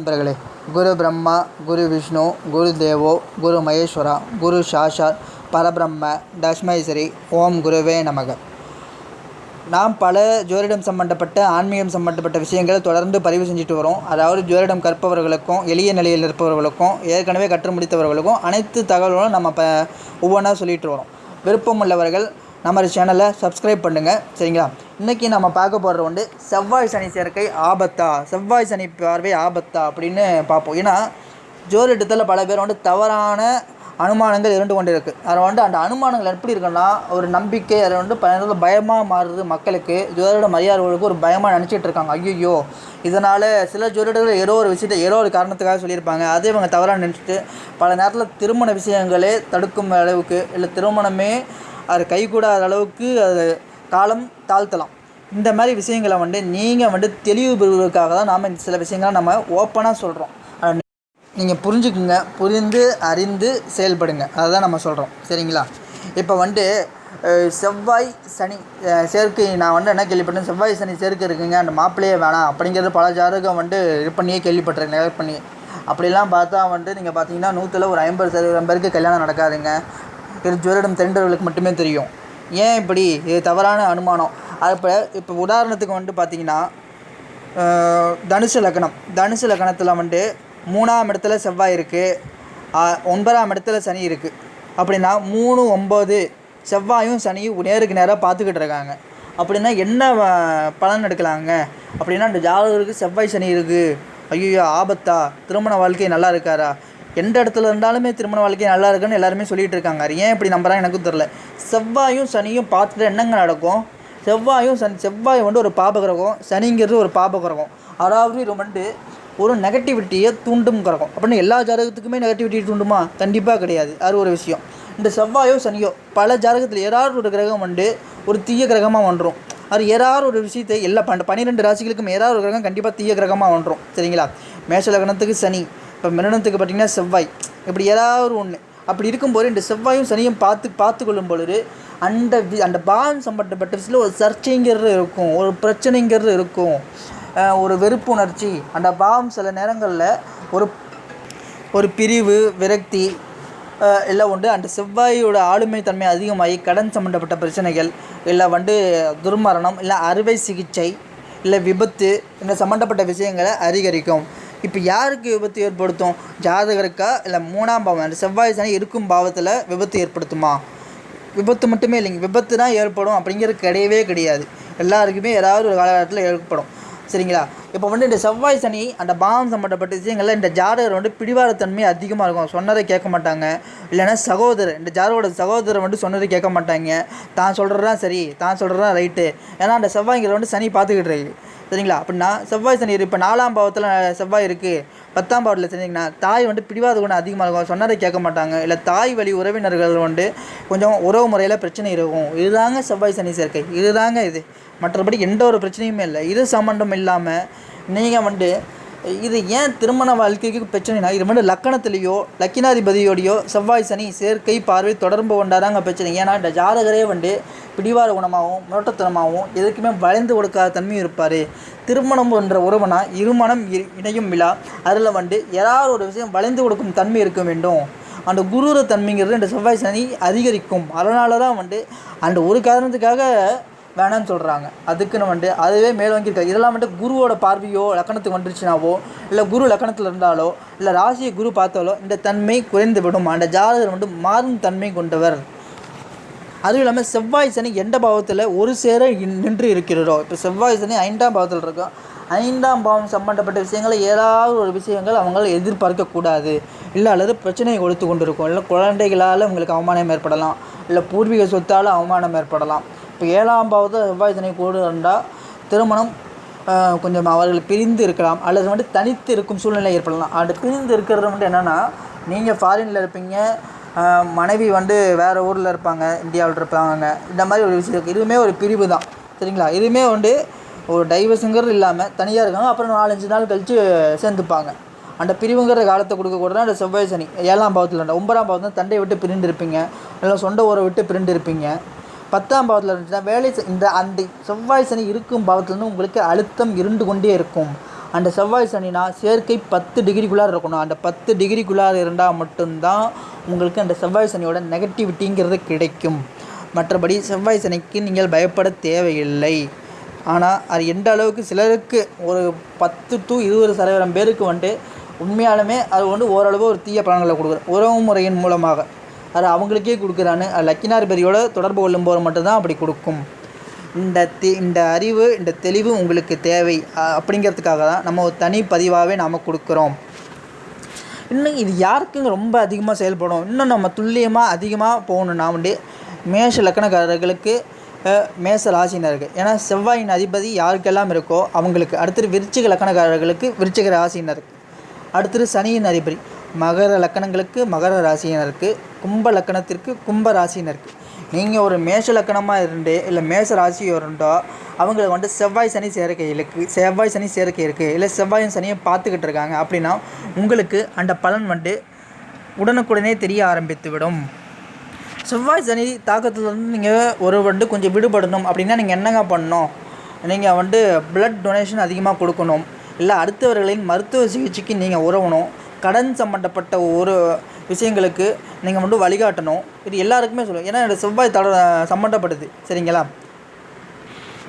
நண்பர்களே குரு பிரம்மா குரு விஷ்ணு குரு தேவோ குரு மகேஸ்வரா குரு சாஷாத் பரபிரம்ம தஸ்மைஸ்ரீ ஓம் குருவே நமக. நாம் பல ஜோதிடம் சம்பந்தப்பட்ட ஆன்மீகம் சம்பந்தப்பட்ட விஷயங்களை தொடர்ந்து பதிவு செஞ்சுட்டு வரோம். அதாவது ஜோதிடம் கற்பவர்களுக்கும் எளிய நிலையில் இருப்பவர்களுக்கும் ஏற்கனவே கற்று முடித்தவர்களுக்கும் அனைத்து தகவல்களும் நம்ம இப்போ ஒவ்வொன்றா சொல்லிட்டு வரோம். விருப்பம் உள்ளவர்கள் நம்ம சேனலை சப்ஸ்கிரைப் பண்ணுங்கள் சரிங்களா? இன்றைக்கி நம்ம பார்க்க போகிறது வந்து செவ்வாய் சனி சேர்க்கை ஆபத்தா? செவ்வாய் சனி பார்வை ஆபத்தா அப்படின்னு பார்ப்போம். ஏன்னா ஜோதிடத்தில் பல பேர் வந்து தவறான அனுமானங்கள் இருந்து கொண்டு இருக்குது அதில் வந்து அந்த அனுமானங்கள் எப்படி இருக்குன்னா ஒரு நம்பிக்கை அதை வந்து ப பயமாக மாறுது மக்களுக்கு. ஜோதிட மரியாதைகளுக்கு ஒரு பயமாக நினச்சிட்டு இருக்காங்க. ஐயோ இதனால் சில ஜோதிடர்கள் ஏதோ ஒரு விஷயத்தை ஏதோ ஒரு காரணத்துக்காக சொல்லியிருப்பாங்க. அதே இவங்க தவறாக நினச்சிட்டு பல நேரத்தில் திருமண விஷயங்களே தடுக்கும் அளவுக்கு இல்லை திருமணமே அது கைகூடாத அளவுக்கு அது காலம் தாழ்த்தலாம். இந்த மாதிரி விஷயங்களை வந்து நீங்கள் வந்து தெளிவு பெறுவதற்காக தான் நாம் சில விஷயங்களை நம்ம ஓப்பனாக சொல்கிறோம் நீங்கள் புரிஞ்சுக்குங்க புரிந்து அறிந்து செயல்படுங்க. அதுதான் நம்ம சொல்கிறோம் சரிங்களா? இப்போ வந்து செவ்வாய் சனி சேர்க்கை நான் வந்து என்ன கேள்விப்பட்டேன்? செவ்வாய் சனி சேர்க்கை இருக்குங்க. அந்த மாப்பிள்ளையே வேணாம். அப்படிங்கிறது பல ஜாதகம் வந்து இது பண்ணியே கேள்விப்பட்டிருக்கேன். நெகட் பண்ணி. அப்படிலாம் பார்த்தா வந்து நீங்கள் பார்த்தீங்கன்னா நூற்றில் ஒரு ஐம்பது சதவீதம் பேருக்கு கல்யாணம் நடக்காதுங்க. இது ஜோதிடம் தெரிந்தவர்களுக்கு மட்டுமே தெரியும். ஏன் இப்படி? இது தவறான அனுமானம். அது இப்போ இப்போ உதாரணத்துக்கு வந்துட்டு பார்த்தீங்கன்னா தனுசு லக்னம். தனுசு லக்னத்தில் வந்துட்டு மூணாம் இடத்துல செவ்வாய் இருக்குது ஒன்பதாம் இடத்துல சனி இருக்குது அப்படின்னா மூணு ஒம்பது செவ்வாயும் சனியும் நேருக்கு நேராக பார்த்துக்கிட்டு இருக்காங்க. அப்படின்னா என்ன பலன் எடுக்கலாங்க? அப்படின்னா இந்த ஜாதகருக்கு செவ்வாய் சனி இருக்குது ஐயோ ஆபத்தா? திருமண வாழ்க்கை நல்லா இருக்காரா? எந்த இடத்துல இருந்தாலுமே திருமண வாழ்க்கை நல்லா இருக்குன்னு எல்லாருமே சொல்லிட்டு இருக்காங்க. ஏன் இப்படி நம்புறாங்க எனக்கும் தெரில செவ்வாயும் சனியும் பார்த்துட்டு என்னங்க நடக்கும்? செவ்வாயும் சனி செவ்வாய் வந்து ஒரு பாபகிரகம் சனிங்கிறது ஒரு பாபகிரகம் அதாவது இது வந்து ஒரு நெகட்டிவிட்டியை தூண்டும் கிரகம். அப்படின்னு எல்லா ஜாதகத்துக்குமே நெகட்டிவிட்டி தூண்டுமா? கண்டிப்பாக கிடையாது. அது ஒரு விஷயம். இந்த செவ்வாயோ சனியோ பல ஜாதகத்தில் ஏதாவது ஒரு கிரகம் வந்து ஒரு தீய கிரகமாக வந்துடும் அது ஏதாவது ஒரு விஷயத்தை எல்லா பன்னெண்டு பன்னிரெண்டு ராசிகளுக்கும் ஏதாவது ஒரு கிரகம் கண்டிப்பாக தீய கிரகமாக வந்துடும் சரிங்களா? மேஷ லக்னத்துக்கு சனி இப்போ மிருனத்துக்கு பார்த்தீங்கன்னா செவ்வாய். இப்படி ஏதாவது ஒன்று அப்படி இருக்கும்போது இந்த செவ்வாயும் சனியும் பார்த்து பார்த்து கொள்ளும் பொழுது அந்த வி- அந்த பாவம் சம்பந்தப்பட்ட விஷயத்தில் ஒரு சர்ச்சைங்கிறது இருக்கும். ஒரு பிரச்சனைங்கிறது இருக்கும். ஒரு வெறுப்புணர்ச்சி. அந்த பாவம் சில நேரங்களில் ஒரு ஒரு பிரிவு விரக்தி எல்லாம் உண்டு. அந்த செவ்வாயோட ஆளுமை தன்மை அதிகமாகி கடன் சம்மந்தப்பட்ட பிரச்சனைகள் இல்லை வந்து துர்மரணம் இல்லை அறுவை சிகிச்சை இல்லை விபத்து இந்த சம்மந்தப்பட்ட விஷயங்களை அதிகரிக்கும். இப்போ யாருக்கு விபத்து ஏற்படுத்தும்? ஜாதகருக்கா? இல்லை மூணாம் பாவம் அந்த செவ்வாய் சனி இருக்கும் பாவத்தில் விபத்து ஏற்படுத்துமா? விபத்து மட்டுமே இல்லைங்க. விபத்து தான் ஏற்படும் அப்படிங்கிறது கிடையவே கிடையாது. எல்லாருக்குமே ஏதாவது ஒரு காலகட்டத்தில் ஏற்படும். சரிங்களா? இப்போ வந்து இந்த செவ்வாய் சனி அந்த பாவம் சம்மந்தப்பட்ட விஷயங்கள்ல இந்த ஜாதகர் வந்து பிடிவாரத்தன்மை அதிகமாக இருக்கும். சொன்னதை கேட்க மாட்டாங்க. இல்லைன்னா சகோதரர் இந்த ஜாதகரோட சகோதரர் வந்து சொன்னதை கேட்க மாட்டாங்க. தான் சொல்கிறதான் சரி தான் சொல்கிறதான் ரைட்டு ஏன்னா அந்த செவ்வாய்ங்கிற வந்து சனி பார்த்துக்கிட்டு இருக்கு. சரிங்களா? அப்படின்னா செவ்வாய் சனி இப்போ நாலாம் பாவத்தில் செவ்வாய் இருக்குது பத்தாம் பாவத்தில் செஞ்சீங்கன்னா தாய் வந்து பிடிவாத குணம் அதிகமாக இருக்கும். சொன்னதை கேட்க மாட்டாங்க. இல்லை தாய் வழி உறவினர்கள் வந்து கொஞ்சம் உறவு முறையில் பிரச்சனை இருக்கும். இதுதாங்க செவ்வாய் சனி சேர்க்கை. இதுதாங்க இது. மற்றபடி எந்த ஒரு பிரச்சனையுமே இல்லை. இது சம்மந்தம் இல்லாமல் நீங்கள் வந்து இது ஏன் திருமண வாழ்க்கைக்கு பிரச்சனைனா இது மட்டும் லக்கணத்திலேயோ லக்கினாதிபதியோடையோ செவ்வாய் சனி சேர்க்கை பார்வை தொடர்பு கொண்டாதாங்க பிரச்சனை. ஏன்னா இந்த ஜாதகரே வந்து பிடிவாத குணமாகவும் முரட்டத்தனமாகவும் எதுக்குமே வளைந்து கொடுக்காத தன்மையும் இருப்பார். திருமணம் என்ற உறவுனா இருமணம் இ- இணையும் விழா. அதில் வந்து ஏதாவது ஒரு விஷயம் வளைந்து கொடுக்கும் தன்மை இருக்க வேண்டும். அந்த குரூர தன்மைங்கிறது இந்த செவ்வாய் சனி அதிகரிக்கும். அதனால தான் வந்து அந்த ஒரு காரணத்துக்காக வேணாம்னு சொல்கிறாங்க அதுக்குன்னு வந்துட்டு அதுவே மேல் வாங்கியிருக்காரு இதெல்லாம் வந்துட்டு குருவோட பார்வையோ லக்கணத்துக்கு வந்துருச்சுனாவோ இல்லை குரு லக்கணத்தில் இருந்தாலோ இல்லை ராசியை குரு பார்த்தாலோ இந்த தன்மை குறைந்து விடும். அந்த ஜாதகர் வந்து மாறும் தன்மை கொண்டவர். அதுவும் இல்லாமல் செவ்வாய் சனி எந்த பாவத்தில் ஒரு சேர நின்று இருக்கிறதோ இப்போ செவ்வாய் சனி ஐந்தாம் பாவத்தில் இருக்கும் ஐந்தாம் பாவம் சம்பந்தப்பட்ட விஷயங்களை ஏதாவது ஒரு விஷயங்கள் அவங்களால் எதிர்பார்க்கக்கூடாது இல்லை அல்லது பிரச்சனையை கொடுத்து கொண்டிருக்கும். இல்லை குழந்தைகளால் உங்களுக்கு அவமானம் ஏற்படலாம். இல்லை பூர்வீக சொத்தால் அவமானம் ஏற்படலாம். இப்போ ஏழாம் பாவத்தில் செவ்வாய் சனி கூட இருந்தால் திருமணம் கொஞ்சம் அவர்கள் பிரிந்து இருக்கலாம் அல்லது வந்து தனித்து இருக்கும் சூழ்நிலை ஏற்படலாம். அது பிரிந்து இருக்கிறது வந்து என்னென்னா நீங்கள் ஃபாரினில் இருப்பீங்க மனைவி வந்து வேறு ஊரில் இருப்பாங்க இந்தியாவில் இருப்பாங்க. இந்த மாதிரி ஒரு விஷயம் இருக்குது இதுவுமே ஒரு பிரிவு தான். சரிங்களா? இதுவுமே வந்து ஒரு டைவர்ஸுங்கிறது இல்லாமல் தனியாக இருக்காங்க அப்புறம் நாலஞ்சு நாள் கழித்து சேர்ந்துப்பாங்க. அந்த பிரிவுங்கிற காலத்தை கொடுக்கக்கூட தான் அந்த செவ்வாய் சனி ஏழாம் பாவத்தில் ஒன்பதாம் பாவத்தில் தண்டை விட்டு பிரிண்டு இருப்பீங்க இல்லை சொந்த ஊரை விட்டு பிரிண்டு இருப்பீங்க. பத்தாம் பாவத்தில் இருந்துச்சுன்னா வேலை இந்த அந்த செவ்வாய் சனி இருக்கும் பாவத்துலேருந்து உங்களுக்கு அழுத்தம் இருந்து கொண்டே இருக்கும். அந்த செவ்வாய் சனினா சேர்க்கை பத்து டிகிரிக்குள்ளார இருக்கணும். அந்த பத்து டிகிரிக்குள்ளார இருந்தால் மட்டும்தான் உங்களுக்கு அந்த செவ்வாய் சனியோட நெகட்டிவிட்டிங்கிறது கிடைக்கும். மற்றபடி செவ்வாய் சனிக்கு நீங்கள் பயப்பட தேவையில்லை. ஆனால் அது எந்த அளவுக்கு சிலருக்கு ஒரு பத்து டு இருபது சதவீதம் பேருக்கு வந்துட்டு உண்மையாலுமே அது வந்து ஓரளவு ஒரு தீய பலன்களை கொடுக்குது. உறவு முறையின் மூலமாக. அது அவங்களுக்கே கொடுக்குறான்னு லக்கினார் பெரியோட தொடர்பு கொள்ளும்போது மட்டும்தான் அப்படி கொடுக்கும். இந்த தி இந்த அறிவு இந்த தெளிவு உங்களுக்கு தேவை. அப்படிங்கிறதுக்காக தான் நம்ம ஒரு தனி பதிவாகவே நாம் கொடுக்குறோம். இன்னும் இது யாருக்குங்க ரொம்ப அதிகமாக செயல்படும்? இன்னும் நம்ம துல்லியமாக அதிகமாக போகணுன்னா வந்து மேஷ லக்கணக்காரர்களுக்கு மேச ராசினர்கள் ஏன்னா செவ்வாயின் அதிபதி யாருக்கெல்லாம் இருக்கோ அவங்களுக்கு அடுத்தது விருச்சிக லக்கணக்காரர்களுக்கு விருச்சிக ராசினர் அடுத்தது சனியின் அதிபதி. மகர லக்கணங்களுக்கு மகர ராசியினருக்கு கும்ப லக்கணத்திற்கு கும்ப ராசியினருக்கு. நீங்கள் ஒரு மேஷ லக்கணமாக இருந்து இல்லை மேஷ ராசி இருந்தோ அவங்களுக்கு வந்துட்டு செவ்வாய் சனி சேர்க்கை இருக்குது செவ்வாய் சனி சேர்க்கை இருக்குது இல்லை செவ்வாயும் சனியை பார்த்துக்கிட்டு இருக்காங்க அப்படின்னா உங்களுக்கு அந்த பலன் வந்துட்டு உடனுக்குடனே தெரிய ஆரம்பித்து விடும் செவ்வாய் சனி தாக்கத்துலேருந்து நீங்கள் ஒரு வந்து கொஞ்சம் விடுபடணும் அப்படின்னா நீங்கள் என்னங்க பண்ணணும்? நீங்கள் வந்துட்டு ப்ளட் டொனேஷன் அதிகமாக கொடுக்கணும். இல்லை அடுத்தவர்களின் மருத்துவ சிகிச்சைக்கு நீங்கள் உறவணும். கடன் சம்மந்தப்பட்ட ஒரு விஷயங்களுக்கு நீங்கள் வந்து வழிகாட்டணும். இது எல்லாருக்குமே சொல்லுவோம் ஏன்னா என்னோடய செவ்வாய் தட சம்மந்தப்படுது சரிங்களா?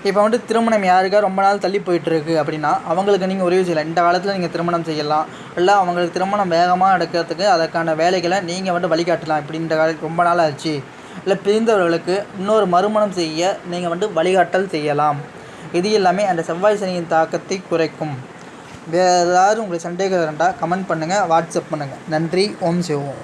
இப்போ வந்து திருமணம் யாருக்கா ரொம்ப நாள் தள்ளி போயிட்டுருக்கு அப்படின்னா அவங்களுக்கு நீங்கள் உதவி செய்யலாம். இந்த காலத்தில் நீங்கள் திருமணம் செய்யலாம். இல்லை அவங்களுக்கு திருமணம் வேகமாக நடக்கிறதுக்கு அதற்கான வேலைகளை நீங்கள் வந்து வழிகாட்டலாம் இப்படி இந்த கால ரொம்ப நாள் ஆச்சு. இல்லை பிரிந்தவர்களுக்கு இன்னொரு மறுமணம் செய்ய நீங்கள் வந்து வழிகாட்டல் செய்யலாம். இது எல்லாமே அந்த செவ்வாய் சனியின் தாக்கத்தை குறைக்கும். வேறு ஏதாவது உங்களுக்கு சந்தேகம் இருந்தால் கமெண்ட் பண்ணுங்கள் வாட்ஸ்அப் பண்ணுங்கள் நன்றி. ஓம் சிவோம்.